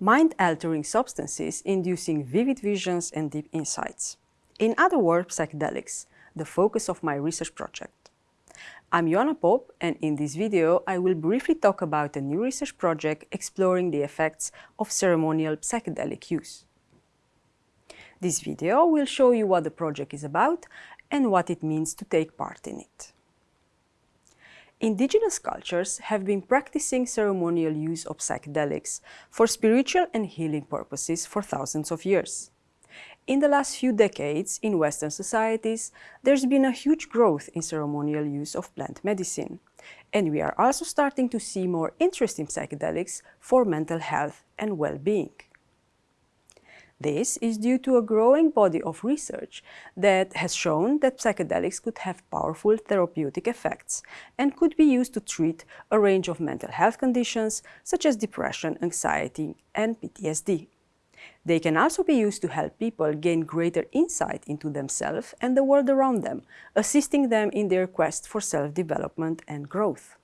mind-altering substances inducing vivid visions and deep insights. In other words, psychedelics, the focus of my research project. I'm Joanna Popp and in this video I will briefly talk about a new research project exploring the effects of ceremonial psychedelic use. This video will show you what the project is about and what it means to take part in it. Indigenous cultures have been practicing ceremonial use of psychedelics for spiritual and healing purposes for thousands of years. In the last few decades, in Western societies, there's been a huge growth in ceremonial use of plant medicine. And we are also starting to see more interest in psychedelics for mental health and well-being. This is due to a growing body of research that has shown that psychedelics could have powerful therapeutic effects and could be used to treat a range of mental health conditions such as depression, anxiety and PTSD. They can also be used to help people gain greater insight into themselves and the world around them, assisting them in their quest for self-development and growth.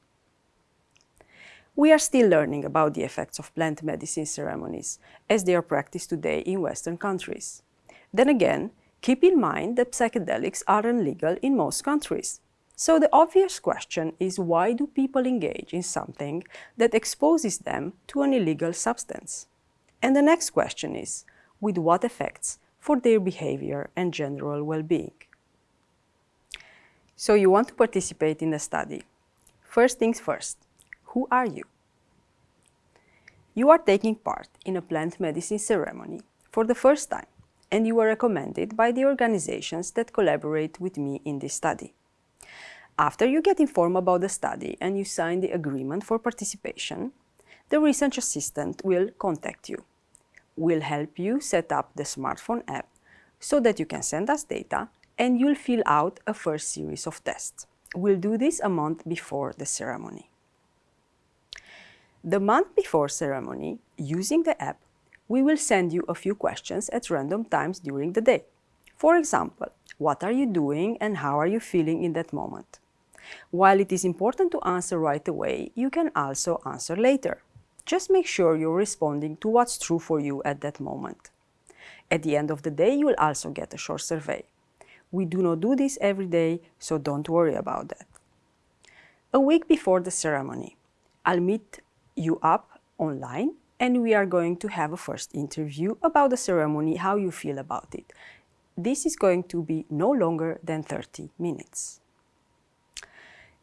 We are still learning about the effects of plant medicine ceremonies as they are practiced today in Western countries. Then again, keep in mind that psychedelics are illegal in most countries. So the obvious question is why do people engage in something that exposes them to an illegal substance? And the next question is, with what effects for their behavior and general well-being? So you want to participate in the study. First things first, who are you? You are taking part in a plant medicine ceremony for the first time and you are recommended by the organizations that collaborate with me in this study. After you get informed about the study and you sign the agreement for participation, the research assistant will contact you. We'll help you set up the smartphone app so that you can send us data and you'll fill out a first series of tests. We'll do this a month before the ceremony. The month before ceremony, using the app, we will send you a few questions at random times during the day. For example, what are you doing and how are you feeling in that moment? While it is important to answer right away, you can also answer later. Just make sure you're responding to what's true for you at that moment. At the end of the day, you will also get a short survey. We do not do this every day, so don't worry about that. A week before the ceremony, I'll meet you up online and we are going to have a first interview about the ceremony, how you feel about it. This is going to be no longer than 30 minutes.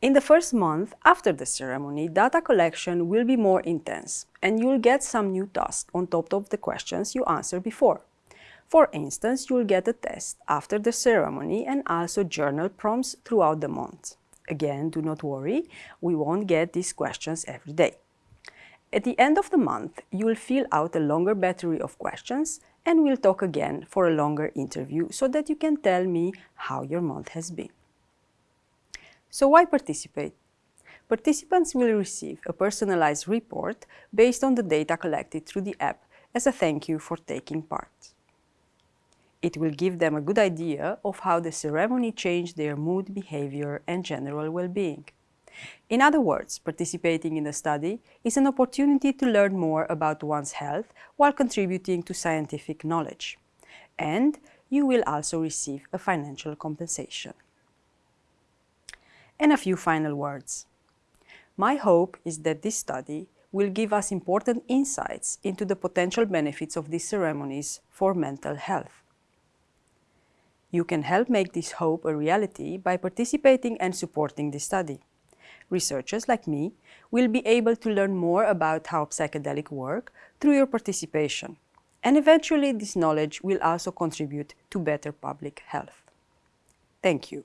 In the first month after the ceremony, data collection will be more intense and you'll get some new tasks on top of the questions you answered before. For instance, you'll get a test after the ceremony and also journal prompts throughout the month. Again, do not worry, we won't get these questions every day. At the end of the month, you will fill out a longer battery of questions and we'll talk again for a longer interview so that you can tell me how your month has been. So why participate? Participants will receive a personalized report based on the data collected through the app as a thank you for taking part. It will give them a good idea of how the ceremony changed their mood, behavior and general well-being. In other words, participating in the study is an opportunity to learn more about one's health while contributing to scientific knowledge. And you will also receive a financial compensation. And a few final words. My hope is that this study will give us important insights into the potential benefits of these ceremonies for mental health. You can help make this hope a reality by participating and supporting this study researchers like me will be able to learn more about how psychedelic work through your participation. And eventually this knowledge will also contribute to better public health. Thank you.